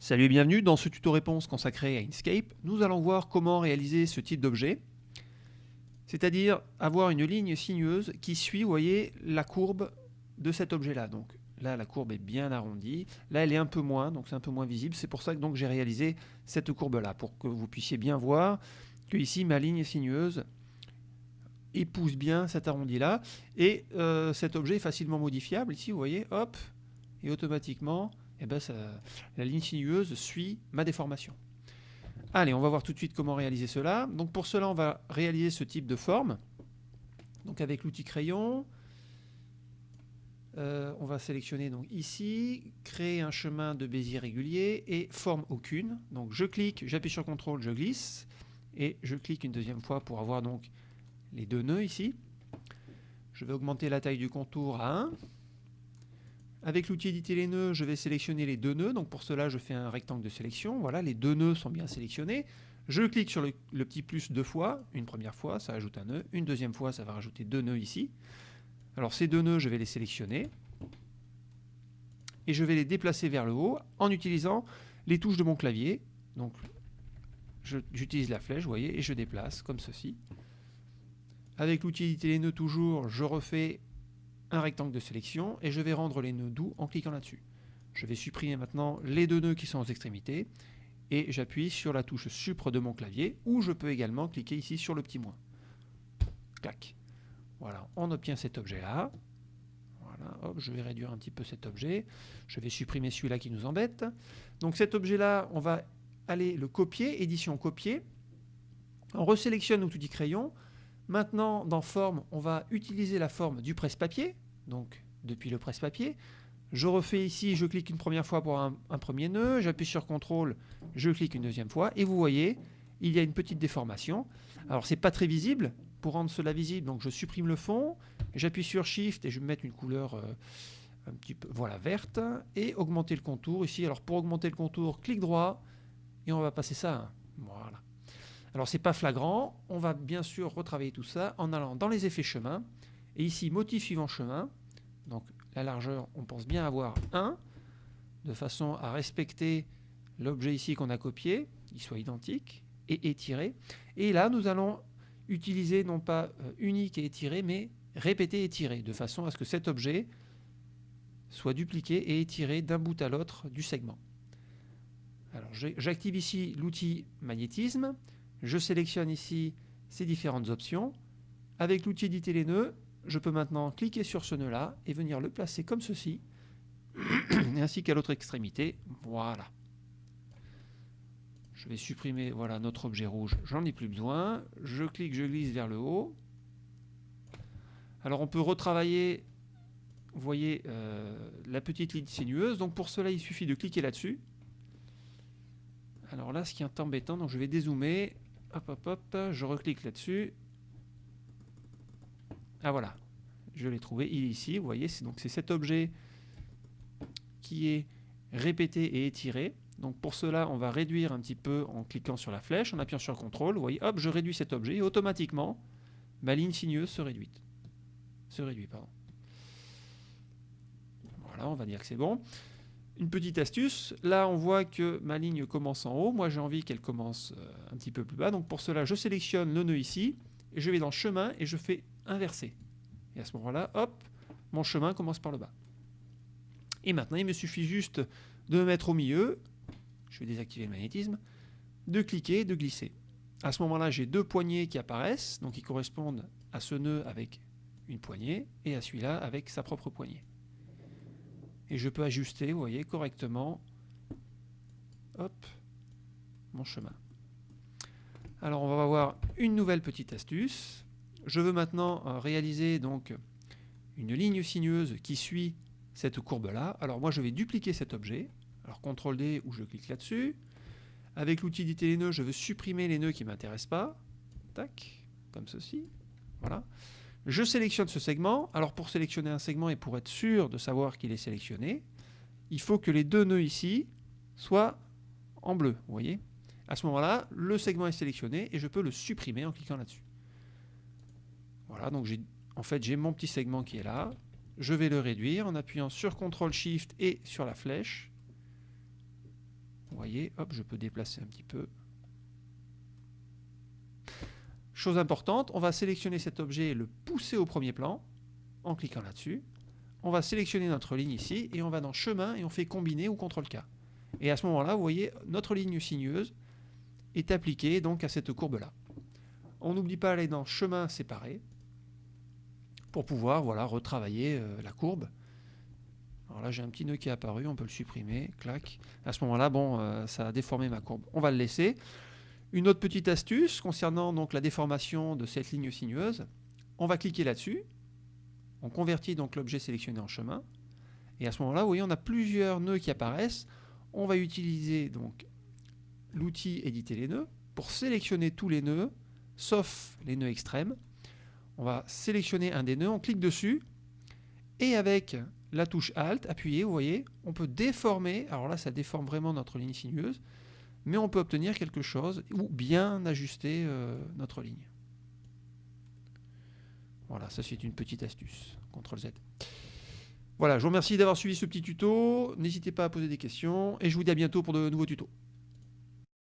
Salut et bienvenue dans ce tuto réponse consacré à Inkscape. Nous allons voir comment réaliser ce type d'objet, c'est-à-dire avoir une ligne sinueuse qui suit, voyez, la courbe de cet objet-là. Donc là, la courbe est bien arrondie. Là, elle est un peu moins, donc c'est un peu moins visible. C'est pour ça que j'ai réalisé cette courbe-là, pour que vous puissiez bien voir que ici, ma ligne sinueuse épouse bien cet arrondi-là. Et euh, cet objet est facilement modifiable. Ici, vous voyez, hop, et automatiquement, eh ben la ligne sinueuse suit ma déformation. Allez, on va voir tout de suite comment réaliser cela. Donc pour cela, on va réaliser ce type de forme. Donc avec l'outil crayon, euh, on va sélectionner donc ici, créer un chemin de Bézier régulier et forme aucune. Donc je clique, j'appuie sur CTRL, je glisse et je clique une deuxième fois pour avoir donc les deux nœuds ici. Je vais augmenter la taille du contour à 1. Avec l'outil éditer les nœuds, je vais sélectionner les deux nœuds. Donc pour cela, je fais un rectangle de sélection. Voilà, les deux nœuds sont bien sélectionnés. Je clique sur le, petit plus deux fois. Une première fois, ça ajoute un nœud. Une deuxième fois, ça va rajouter deux nœuds ici. Alors ces deux nœuds, je vais les sélectionner. Et je vais les déplacer vers le haut en utilisant les touches de mon clavier. Donc j'utilise la flèche, vous voyez, et je déplace comme ceci. Avec l'outil éditer les nœuds toujours, je refais un rectangle de sélection et je vais rendre les nœuds doux en cliquant là-dessus. Je vais supprimer maintenant les deux nœuds qui sont aux extrémités et j'appuie sur la touche supre de mon clavier ou je peux également cliquer ici sur le petit moins. Clac. Voilà, on obtient cet objet-là. Voilà, je vais réduire un petit peu cet objet. Je vais supprimer celui-là qui nous embête. Donc cet objet-là, on va aller le copier, édition copier. On resélectionne l'outil crayon. Maintenant, dans forme, on va utiliser la forme du presse-papier, donc depuis le presse-papier. Je refais ici, je clique une première fois pour un, premier nœud, j'appuie sur CTRL, je clique une deuxième fois, et vous voyez, il y a une petite déformation. Alors, c'est pas très visible. Pour rendre cela visible, donc je supprime le fond, j'appuie sur Shift et je vais mettre une couleur euh, un petit peu, voilà, verte, et augmenter le contour ici. Alors, pour augmenter le contour, clic droit, et on va passer ça à 1. Voilà. Alors c'est pas flagrant, on va bien sûr retravailler tout ça en allant dans les effets chemin, et ici motif suivant chemin, donc la largeur on pense bien avoir 1, de façon à respecter l'objet ici qu'on a copié, il soit identique, et étiré, et là nous allons utiliser non pas euh, unique et étiré, mais répété et étiré, de façon à ce que cet objet soit dupliqué et étiré d'un bout à l'autre du segment. Alors j'active ici l'outil magnétisme, je sélectionne ici ces différentes options. Avec l'outil éditer les nœuds, je peux maintenant cliquer sur ce nœud-là et venir le placer comme ceci, ainsi qu'à l'autre extrémité. Voilà. Je vais supprimer voilà, notre objet rouge, j'en ai plus besoin. Je clique, je glisse vers le haut. Alors on peut retravailler, vous voyez, euh, la petite ligne sinueuse. Donc pour cela, il suffit de cliquer là-dessus. Alors là, ce qui est embêtant, donc je vais dézoomer. Hop, hop, hop, je reclique là-dessus. Ah voilà, je l'ai trouvé, il est ici, vous voyez, c'est donc cet objet qui est répété et étiré. Donc pour cela, on va réduire un petit peu en cliquant sur la flèche, en appuyant sur CTRL, vous voyez, hop, je réduis cet objet et automatiquement, ma ligne sinueuse se réduit. Se réduit, pardon. Voilà, on va dire que c'est bon. Une petite astuce, là on voit que ma ligne commence en haut, moi j'ai envie qu'elle commence euh, un petit peu plus bas, donc pour cela je sélectionne le nœud ici, et je vais dans chemin et je fais inverser. Et à ce moment-là, hop, mon chemin commence par le bas. Et maintenant il me suffit juste de me mettre au milieu, je vais désactiver le magnétisme, de cliquer, de glisser. À ce moment-là j'ai deux poignées qui apparaissent, donc qui correspondent à ce nœud avec une poignée, et à celui-là avec sa propre poignée et je peux ajuster, vous voyez, correctement hop, mon chemin. Alors on va voir une nouvelle petite astuce. Je veux maintenant euh, réaliser donc une ligne sinueuse qui suit cette courbe-là. Alors moi je vais dupliquer cet objet. Alors CTRL D ou je clique là-dessus. Avec l'outil d'éditer les nœuds, je veux supprimer les nœuds qui ne m'intéressent pas. Tac, comme ceci. Voilà. Je sélectionne ce segment. Alors pour sélectionner un segment et pour être sûr de savoir qu'il est sélectionné, il faut que les deux nœuds ici soient en bleu. Vous voyez À ce moment-là, le segment est sélectionné et je peux le supprimer en cliquant là-dessus. Voilà, donc en fait j'ai mon petit segment qui est là. Je vais le réduire en appuyant sur CTRL SHIFT et sur la flèche. voyez, hop, je peux déplacer un petit peu. Chose importante, on va sélectionner cet objet et le pousser au premier plan en cliquant là-dessus. On va sélectionner notre ligne ici et on va dans chemin et on fait combiner ou CTRL-K. Et à ce moment-là, vous voyez, notre ligne sinueuse est appliquée donc à cette courbe-là. On n'oublie pas d'aller dans chemin séparé pour pouvoir voilà, retravailler euh, la courbe. Alors là, j'ai un petit nœud qui est apparu, on peut le supprimer, clac. À ce moment-là, bon, euh, ça a déformé ma courbe. On va le laisser. Une autre petite astuce concernant donc la déformation de cette ligne sinueuse. On va cliquer là-dessus. On convertit donc l'objet sélectionné en chemin. Et à ce moment-là, vous voyez, on a plusieurs nœuds qui apparaissent. On va utiliser donc l'outil éditer les nœuds pour sélectionner tous les nœuds, sauf les nœuds extrêmes. On va sélectionner un des nœuds, on clique dessus, et avec la touche Alt, appuyée, vous voyez, on peut déformer, alors là ça déforme vraiment notre ligne sinueuse, mais on peut obtenir quelque chose ou bien ajuster euh, notre ligne. Voilà, ça c'est une petite astuce. CTRL Z. Voilà, je vous remercie d'avoir suivi ce petit tuto. N'hésitez pas à poser des questions et je vous dis à bientôt pour de nouveaux tutos.